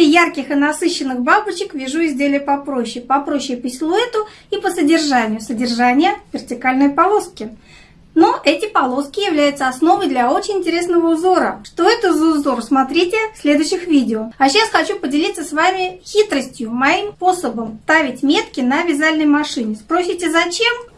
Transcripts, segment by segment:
Внутри ярких и насыщенных бабочек вяжу изделие попроще. Попроще по силуэту и по содержанию. Содержание вертикальной полоски. Но эти полоски являются основой для очень интересного узора. Что это за узор, смотрите в следующих видео. А сейчас хочу поделиться с вами хитростью, моим способом ставить метки на вязальной машине. Спросите, зачем?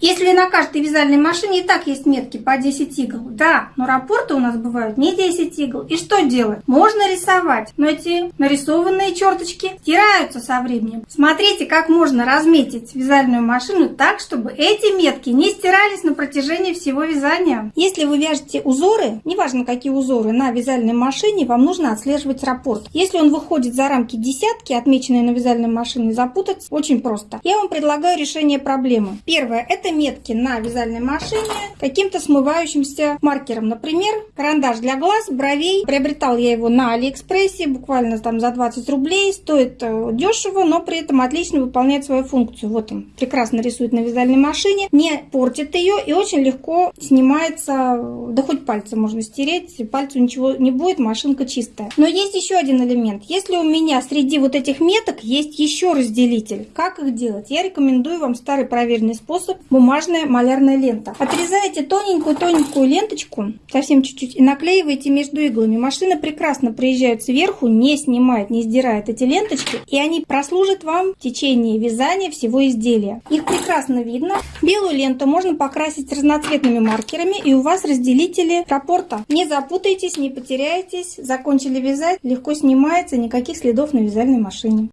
Если на каждой вязальной машине и так есть метки по 10 игл, да, но рапорты у нас бывают не 10 игл. И что делать? Можно рисовать, но эти нарисованные черточки стираются со временем. Смотрите, как можно разметить вязальную машину так, чтобы эти метки не стирались на протяжении всего вязания. Если вы вяжете узоры, неважно какие узоры, на вязальной машине, вам нужно отслеживать раппорт. Если он выходит за рамки десятки, отмеченные на вязальной машине, запутаться очень просто. Я вам предлагаю решение проблемы. Первое – это метки на вязальной машине каким-то смывающимся маркером. Например, карандаш для глаз, бровей. Приобретал я его на Алиэкспрессе, буквально там за 20 рублей. Стоит э, дешево, но при этом отлично выполняет свою функцию. Вот он, прекрасно рисует на вязальной машине, не портит ее и очень легко снимается, да хоть пальцы можно стереть, пальцу ничего не будет, машинка чистая. Но есть еще один элемент. Если у меня среди вот этих меток есть еще разделитель, как их делать? Я рекомендую вам старый проверенный способ бумажная малярная лента. Отрезаете тоненькую-тоненькую ленточку, совсем чуть-чуть, и наклеиваете между иглами. Машина прекрасно приезжает сверху, не снимает, не сдирает эти ленточки, и они прослужат вам в течение вязания всего изделия. Их прекрасно видно. Белую ленту можно покрасить разноцветными маркерами, и у вас разделители раппорта. Не запутайтесь, не потеряйтесь. Закончили вязать, легко снимается, никаких следов на вязальной машине.